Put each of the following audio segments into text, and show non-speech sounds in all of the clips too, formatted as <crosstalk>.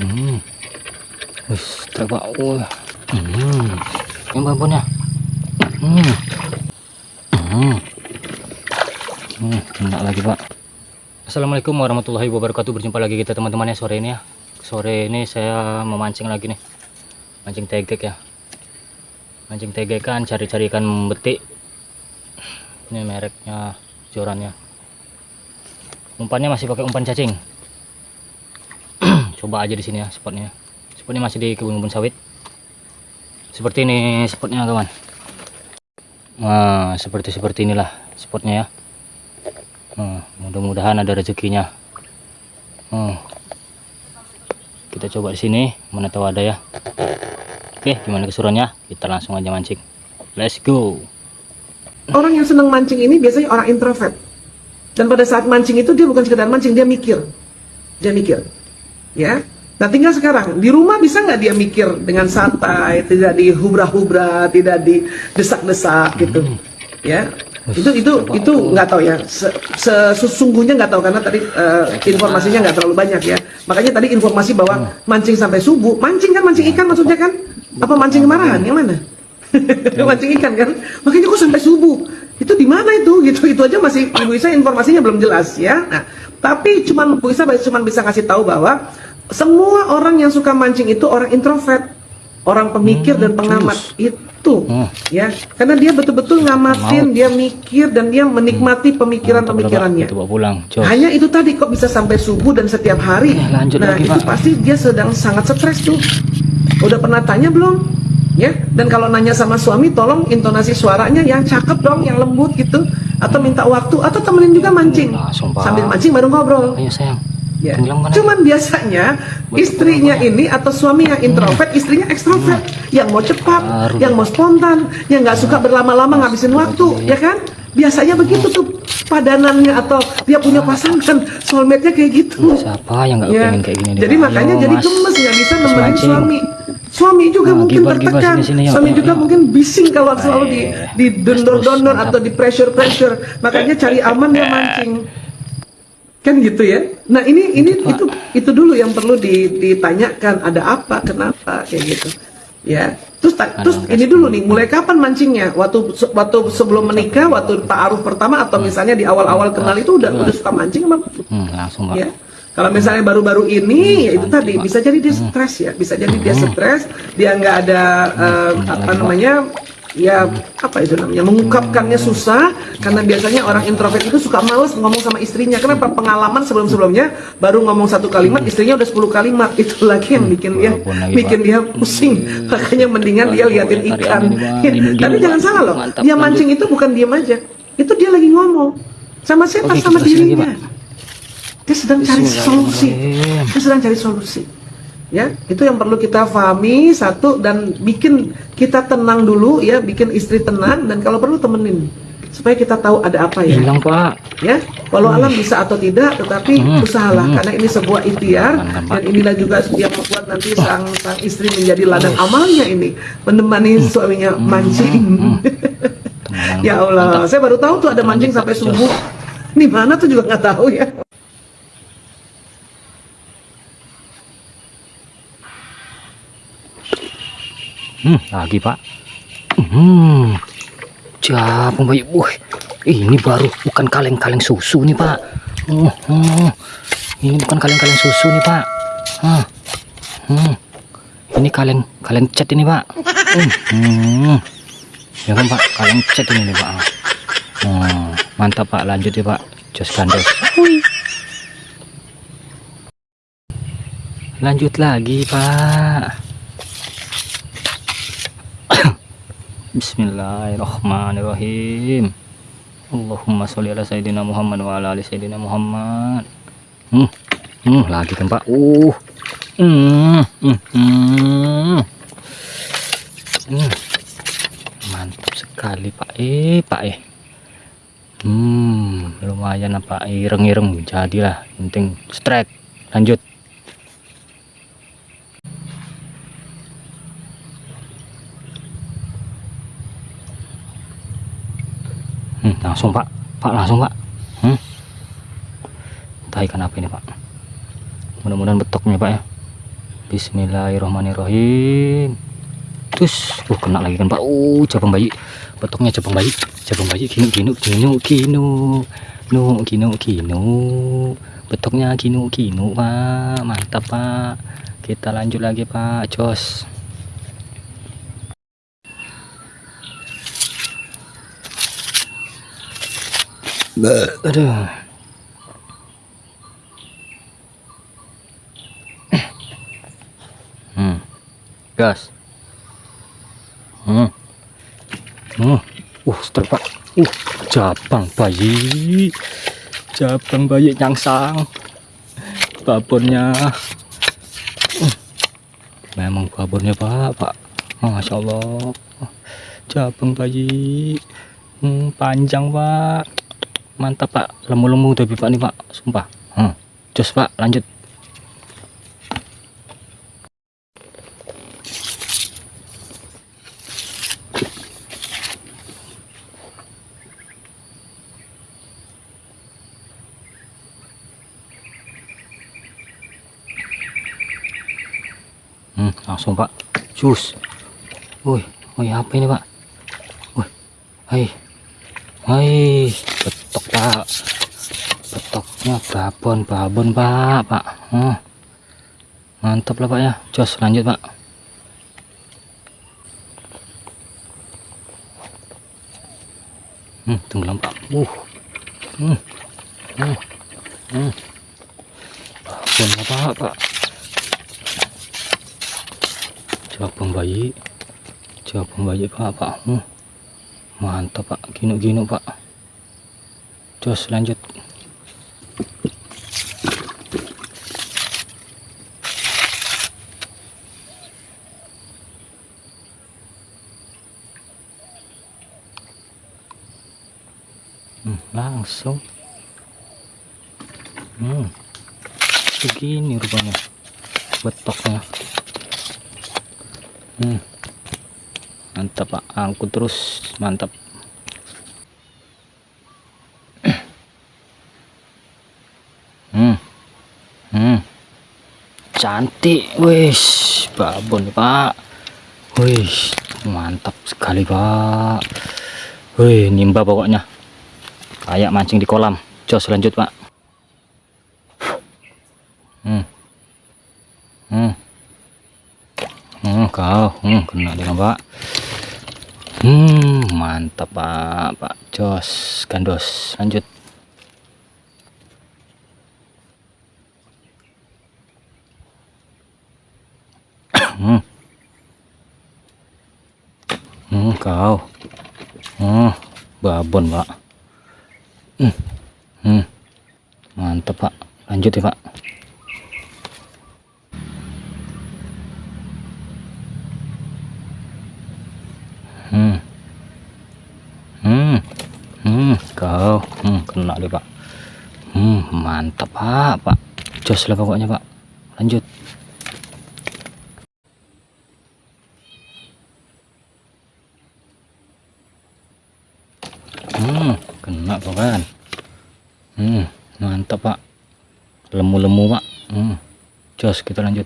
Hmm. Wis, terbawa. Oh. Hmm. Yang babonnya. Hmm. Hmm. Hmm, enak lagi, Pak. Assalamualaikum warahmatullahi wabarakatuh. Berjumpa lagi kita teman-teman ya sore ini ya. Sore ini saya memancing lagi nih. Mancing tegek ya. Mancing tegek kan cari-cari ikan betik. Ini mereknya jorannya. Umpannya masih pakai umpan cacing. Coba aja di sini ya spotnya. Spotnya masih di kebun-kebun sawit. Seperti ini spotnya kawan. Nah, seperti seperti inilah spotnya ya. Hmm, mudah-mudahan ada rezekinya. Hmm. Kita coba di sini, mana tahu ada ya. Oke, gimana keseruannya? Kita langsung aja mancing. Let's go. Orang yang senang mancing ini biasanya orang introvert. Dan pada saat mancing itu dia bukan sekedar mancing, dia mikir. Dia mikir. Ya. Nah tinggal sekarang, di rumah bisa nggak dia mikir dengan santai, tidak dihubra-hubra, tidak didesak-desak gitu. Ya, itu itu itu nggak tahu ya. Se- sesungguhnya nggak tahu karena tadi eh, informasinya nggak terlalu banyak ya. Makanya tadi informasi bahwa mancing sampai subuh mancing kan mancing ikan maksudnya kan? Apa mancing kemarahan? Yang mana? <laughs> Mancing ikan kan? Makanya kok sampai subuh? Itu di mana itu? Gitu itu aja masih ibu Isa informasinya belum jelas ya. Nah, tapi cuman Bu Isa cuma bisa kasih tahu bahwa semua orang yang suka mancing itu orang introvert orang pemikir dan pengamat. itu Hmm. ya. Karena dia betul-betul ngamatin dia mikir dan dia menikmati pemikiran-pemikirannya pulang. Jos. hanya itu tadi kok bisa sampai subuh dan setiap hari? Eh, lanjut nah lagi, itu Pak. pasti dia sedang sangat stres tuh. Udah pernah tanya belum? Ya dan kalau nanya sama suami tolong intonasi suaranya yang cakep dong yang lembut gitu. Atau minta waktu atau temenin juga mancing. Sambil mancing baru ngobrol. Ayo sayang. Ya. Tenggelam kan? Cuman biasanya istrinya ini atau suami yang introvert, istrinya ekstrovert, yang mau cepat, Baru. yang mau spontan, yang nggak suka berlama-lama ngabisin waktu, ya kan? Biasanya begitu tuh padanannya atau dia punya pasangan, soulmate-nya kayak gitu. Siapa yang nggak Ya. pengen kayak gini? Jadi makanya Ayo, jadi gemes nggak bisa Mas nemenin suami. Suami juga Nah, mungkin gibar, gibar, tertekan. sini, sini, yuk, Suami yuk, juga yuk. mungkin bising kalau selalu di di dondor-dondor terus, atau di pressure-pressure. Makanya cari aman dia <laughs> mancing. Kan gitu ya. Nah, ini ini itu itu dulu yang perlu di- ditanyakan ada apa, kenapa kayak gitu. Ya. Terus ta- terus ini dulu nih, mulai kapan mancingnya? Waktu waktu sebelum menikah, waktu ta'aruf pertama atau misalnya di awal-awal kenal itu udah udah suka mancing apa? Hmm, langsung ya. Kalau misalnya baru-baru ini, ya itu tadi bisa jadi dia stres ya, bisa jadi dia stres, dia nggak ada eh, apa namanya, ya apa itu namanya, mengungkapkannya susah, karena biasanya orang introvert itu suka males ngomong sama istrinya, karena per- pengalaman sebelum-sebelumnya baru ngomong satu kalimat, istrinya udah 10 kalimat, itu lagi yang bikin dia, bikin dia pusing, makanya mendingan dia liatin ikan. Ya, Tapi jangan salah loh, dia mancing itu bukan diam aja, itu dia lagi ngomong sama siapa, sama dirinya. Dia sedang cari solusi. Dia sedang cari solusi. Ya, itu yang perlu kita pahami satu dan bikin kita tenang dulu ya, bikin istri tenang dan kalau perlu temenin supaya kita tahu ada apa ya. Hilang pak. Ya, walau alam bisa atau tidak, tetapi usahalah karena ini sebuah ikhtiar dan inilah juga yang membuat nanti sang sang istri menjadi ladang amalnya ini menemani suaminya mancing. Teman-teman, <laughs> ya Pak. Allah, Mantap. saya baru tahu tuh ada mancing sampai subuh. Di mana tuh juga nggak tahu ya. Hmm, lagi pak. Hmm, capung bayi. Wih, ini baru bukan kaleng-kaleng susu nih pak. Hmm, hmm. Ini bukan kaleng-kaleng susu nih pak. Hmm, hmm. Ini kaleng kaleng cat ini pak. Hmm, hmm. Ya kan pak, kaleng cat ini nih pak. Hmm, mantap pak, lanjut ya pak. Jos gandos. Hui. Lanjut lagi pak. Bismillahirrahmanirrahim. Allahumma sholli ala sayyidina Muhammad wa ala ali sayyidina Muhammad. Hmm, hmm lagi Pak. Uh. Hmm, hmm, hmm. Hmm. Mantap sekali Pak. Eh, Pak eh. Hmm, lumayan apa ireng-ireng jadilah. Penting strike. Lanjut. Langsung pak. Pak langsung pak. Hmm. entah ikan apa ini pak. Mudah-mudahan betoknya pak ya. Bismillahirrahmanirrahim. Terus uh kena lagi kan pak. Uh cabang bayi. Potongnya cabang bayi. Cabang bayi. Kinu kinu kinu kinu nu kinu kinu betoknya kinu kinu pak. Mantap pak. Kita lanjut lagi pak. Jos aduh. Hmm. Gas. Hmm. Hmm. Uh setel pak. Uh cabang bayi. Cabang bayi nyangsang. Babonnya Uh, memang babonnya pak pak. Masya allah. Cabang bayi. Hmm, panjang pak mantap pak. Lemu-lemu tapi pak nih pak. Sumpah. Hmm. jos pak. Lanjut. Hmm, langsung pak. Cus woi woi apa ini pak? Woi hai. Hai betok pak. Betoknya babon babon pak. Pak. Hmm. mantap lah pak ya. Jos lanjut pak. Hmm, tenggelam pak. Uh. Hmm. Hmm. Hmm. babon apa pak cabang bayi. Cabang bayi pak pak. Hmm. mantap pak. Gino-gino pak jos lanjut hmm, langsung hmm. begini rupanya betoknya hmm. mantap pak angkut terus mantap hmm. Hmm. Cantik wis. Babon pak. Wis mantap sekali pak. Wih nimba pokoknya. Kayak mancing di kolam. Jos lanjut pak. Hmm. Hmm. Hmm, kau. Hmm, kena dengan pak. Hmm mantap pak. Pak jos gandos. Lanjut hmm. hmm kau? Hmm babon pak. Hmm. Hmm. mantap pak. Lanjut ya pak. Hmm. Hmm hmm. Kau hmm kena deh pak. Hmm mantap pak pak. Jos lah pokoknya pak. Lanjut hmm kena pak kan hmm mantap pak. Lemu-lemu pak. Hmm. Jos kita lanjut.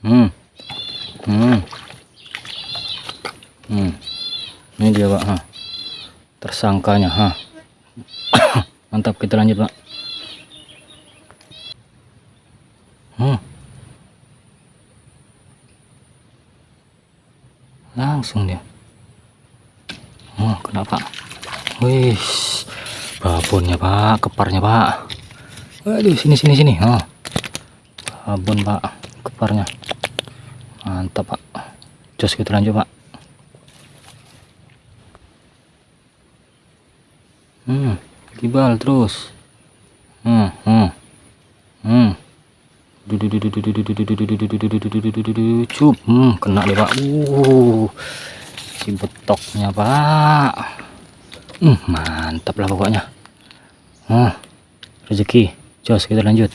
Hmm. Hmm. Hmm. Ini dia pak ha. tersangkanya ha. <coughs> Mantap kita lanjut pak. Hmm langsung dia. Oh kenapa? Wih babonnya pak. Keparnya pak. Waduh sini sini sini. Oh. Babon pak. Keparnya. Mantap pak. Jos kita lanjut pak. Hmm kibal terus. Hmm hmm. Hmm hmm kena deh pak uh si betoknya pak. Hmm mantap lah pokoknya. Hmm rezeki. Jos kita lanjut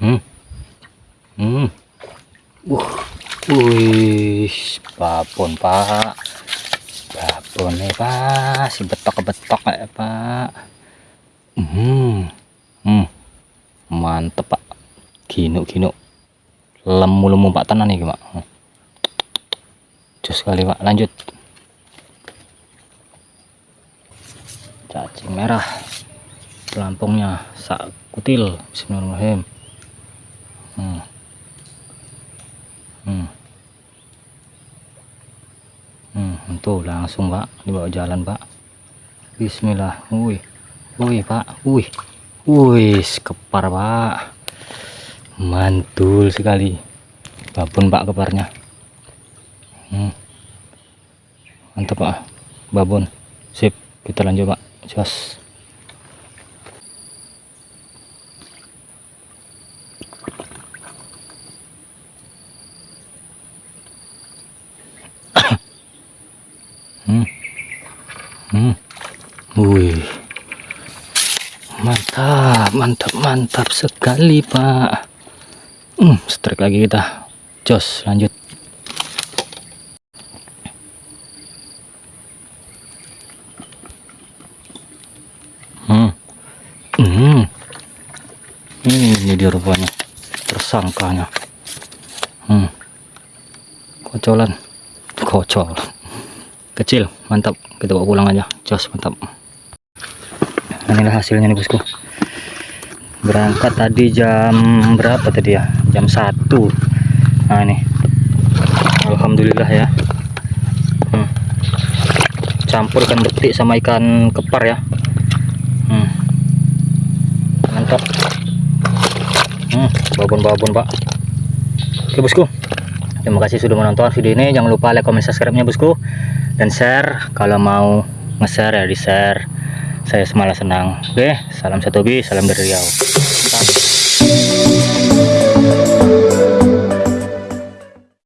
Hmm. Hmm. Uh. Wih, babon, Pak. Babon nih, Pak. Si betok-betok ya, Pak. Hmm. Hmm. Mantep, Pak. Gino-gino. Lemu-lemu Pak tenan nih, Pak. Jos sekali, Pak. Lanjut. Cacing merah. Pelampungnya sak kutil. Bismillahirrahmanirrahim. Hmm. Hmm. Hmm, tuh langsung pak. Dibawa jalan pak. Bismillah. Wih. Wih pak. Wih. Wih kepar pak. Mantul sekali. Babon pak keparnya. Hmm. mantap pak. Babon. Sip. Kita lanjut pak. Jos Hmm. Hmm. Wih. Mantap, mantap, mantap sekali, Pak. Hmm, strike lagi kita. Jos, lanjut. Hmm. Hmm. Ini dia rupanya tersangkanya. Hmm. Kocolan. Kocol kecil mantap. Kita bawa pulang aja. Jos mantap. Inilah hasilnya nih bosku. Berangkat tadi jam berapa tadi ya? Jam 1 nah ini. Alhamdulillah ya. Hmm. campur ikan betik sama ikan kepar ya. Hmm. mantap. Hmm, babon-babon pak. Oke bosku. Terima kasih sudah menonton video ini. Jangan lupa like comment subscribe nya bosku dan share kalau mau nge-share ya di share saya semalah senang. Oke salam satu bi salam dari Riau